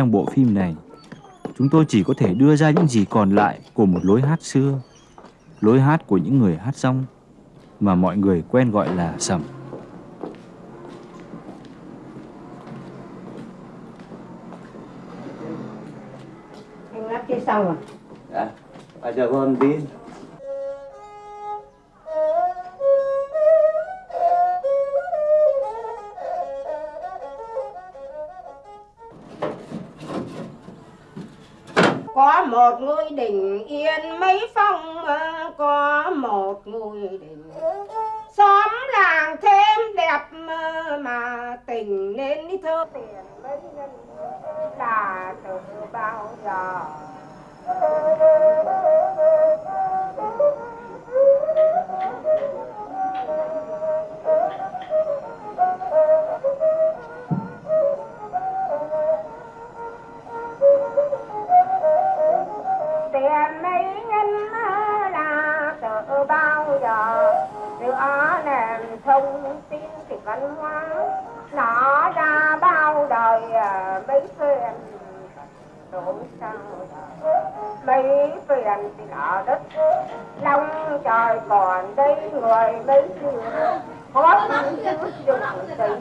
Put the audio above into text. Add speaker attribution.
Speaker 1: trong bộ phim này, chúng tôi chỉ có thể đưa ra những gì còn lại của một lối hát xưa, lối hát của những người hát rong mà mọi người quen gọi là sầm.
Speaker 2: Anh lắp kia xong rồi.
Speaker 3: Dạ, bây giờ con tin.
Speaker 2: Có một ngôi đình yên mấy phong Có một ngôi đình. Xóm làng thêm đẹp Mà tình nên đi thơ. Tiền mấy nhân là từ bao giờ? Giữa nền thông tin thì văn hóa nó ra bao đời à, mấy phiền đổ sao mấy phiền thì ở đất long trời còn đây người mấy phiền có chút dùng tình